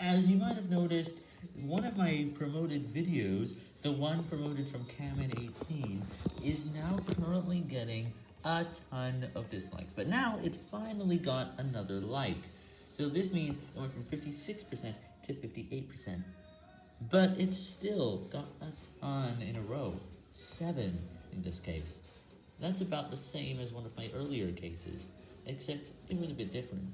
As you might have noticed, one of my promoted videos, the one promoted from Kamen18, is now currently getting a ton of dislikes, but now it finally got another like. So this means it went from 56% to 58%. But it still got a ton in a row. 7 in this case. That's about the same as one of my earlier cases, except it was a bit different.